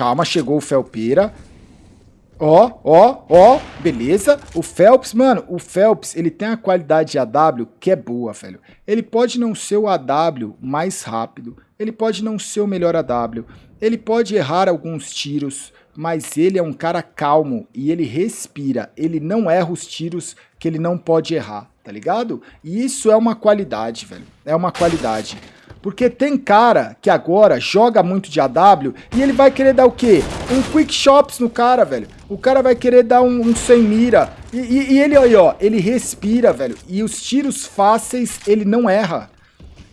Calma, chegou o Felpeira. Ó, ó, ó, beleza. O Phelps, mano, o Phelps, ele tem a qualidade de AW que é boa, velho. Ele pode não ser o AW mais rápido, ele pode não ser o melhor AW, ele pode errar alguns tiros, mas ele é um cara calmo e ele respira, ele não erra os tiros que ele não pode errar, tá ligado? E isso é uma qualidade, velho, é uma qualidade. Porque tem cara que agora joga muito de AW e ele vai querer dar o quê? Um quick shops no cara, velho. O cara vai querer dar um, um sem mira. E, e, e ele aí, ó, ele respira, velho. E os tiros fáceis ele não erra.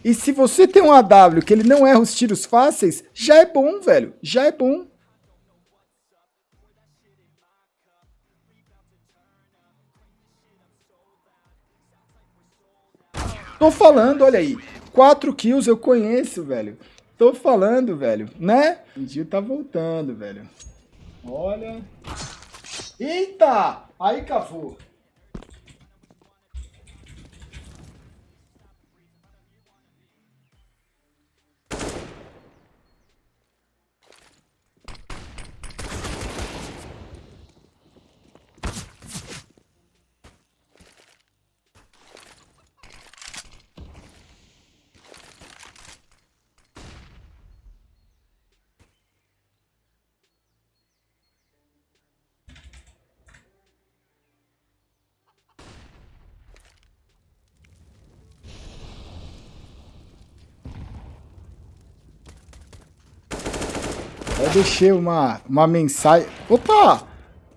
E se você tem um AW que ele não erra os tiros fáceis, já é bom, velho. Já é bom. Tô falando, olha aí. Quatro kills eu conheço, velho. Tô falando, velho, né? O Gil tá voltando, velho. Olha. Eita! Aí cavou. Eu deixei uma, uma mensagem. Opa!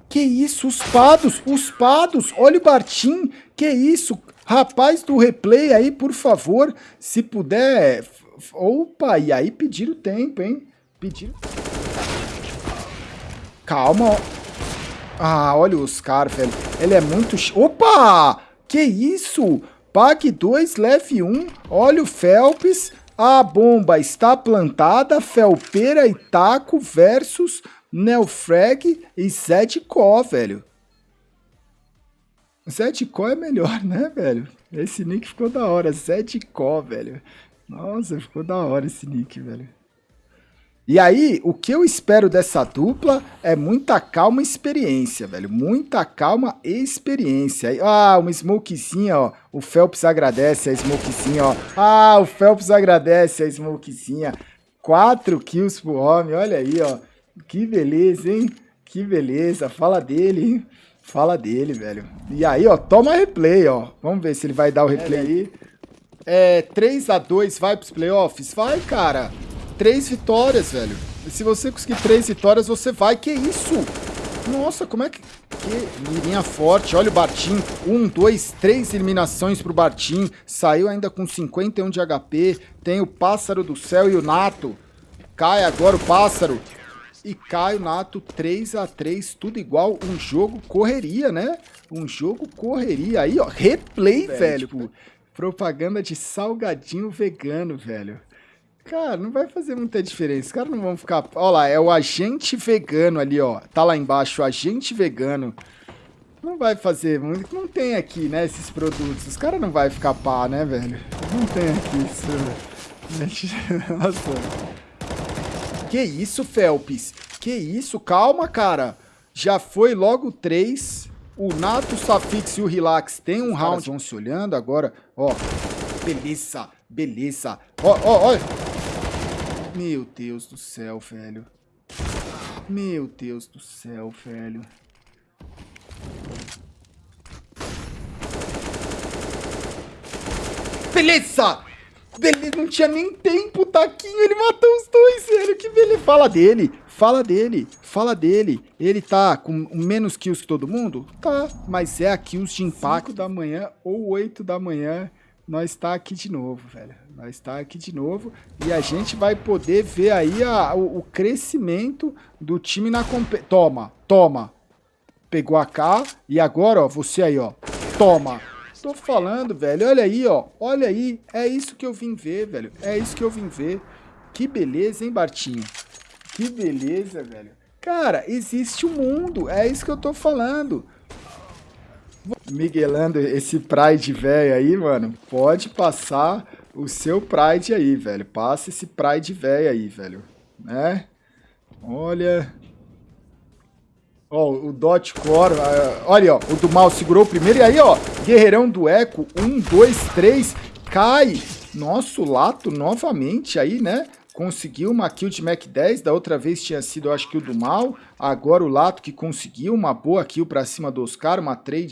Que isso? Os pados! Os pados! Olha o Bartim! Que isso? Rapaz do replay aí, por favor, se puder... Opa! E aí pediram tempo, hein? Pediram... Calma. Ah, olha o Oscar, velho. Ele é muito... Opa! Que isso? Pague 2, leve 1. Um. Olha o Phelps. A bomba está plantada, Felpeira e Taco versus Neofrag e Zedco, velho. Zedco é melhor, né, velho? Esse nick ficou da hora, Zedco, velho. Nossa, ficou da hora esse nick, velho. E aí, o que eu espero dessa dupla é muita calma e experiência, velho. Muita calma e experiência. Ah, uma smokezinha, ó. O Phelps agradece a smokezinha, ó. Ah, o Phelps agradece a smokezinha. Quatro kills pro homem, olha aí, ó. Que beleza, hein? Que beleza. Fala dele, hein? Fala dele, velho. E aí, ó, toma replay, ó. Vamos ver se ele vai dar o replay aí. É, 3 a 2 vai pros playoffs? Vai, cara três vitórias, velho. E se você conseguir três vitórias, você vai. Que isso? Nossa, como é que... Que mirinha forte. Olha o Bartim. Um, dois, três eliminações pro Bartim. Saiu ainda com 51 de HP. Tem o Pássaro do Céu e o Nato. Cai agora o Pássaro. E cai o Nato 3 a 3 tudo igual. Um jogo correria, né? Um jogo correria. Aí, ó, replay, velho. velho. Tipo, propaganda de salgadinho vegano, velho. Cara, não vai fazer muita diferença. Os caras não vão ficar. Olha lá, é o agente vegano ali, ó. Tá lá embaixo, o agente vegano. Não vai fazer muito. Não tem aqui, né, esses produtos. Os caras não vai ficar pá, né, velho? Não tem aqui isso. Nossa. Que isso, Felps? Que isso? Calma, cara. Já foi logo três. O Nato, o Safix e o Relax tem um round. Vão se olhando agora. Ó. Beleza, beleza. Ó, ó, ó. Meu Deus do céu, velho. Meu Deus do céu, velho. Beleza! Beleza, não tinha nem tempo, Taquinho, ele matou os dois, velho, que beleza. Fala dele, fala dele, fala dele. Ele tá com menos kills que todo mundo? Tá, mas é a kills de impacto da manhã ou 8 da manhã nós está aqui de novo, velho. Nós está aqui de novo e a gente vai poder ver aí a, o, o crescimento do time na competição. Toma, toma. Pegou a K e agora, ó, você aí, ó. Toma. Tô falando, velho. Olha aí, ó. Olha aí. É isso que eu vim ver, velho. É isso que eu vim ver. Que beleza, hein, Bartinho? Que beleza, velho. Cara, existe um mundo. É isso que eu tô falando. Miguelando esse Pride velho aí, mano, pode passar o seu Pride aí, velho. Passa esse Pride velho aí, velho. Né? Olha. Ó, o Dot Core. Uh, olha, ó. O do mal segurou o primeiro. E aí, ó. Guerreirão do Eco. Um, dois, três. Cai. Nosso Lato novamente aí, né? conseguiu uma kill de Mac 10, da outra vez tinha sido, eu acho que o do mal, agora o Lato que conseguiu uma boa kill pra cima dos caras, uma trade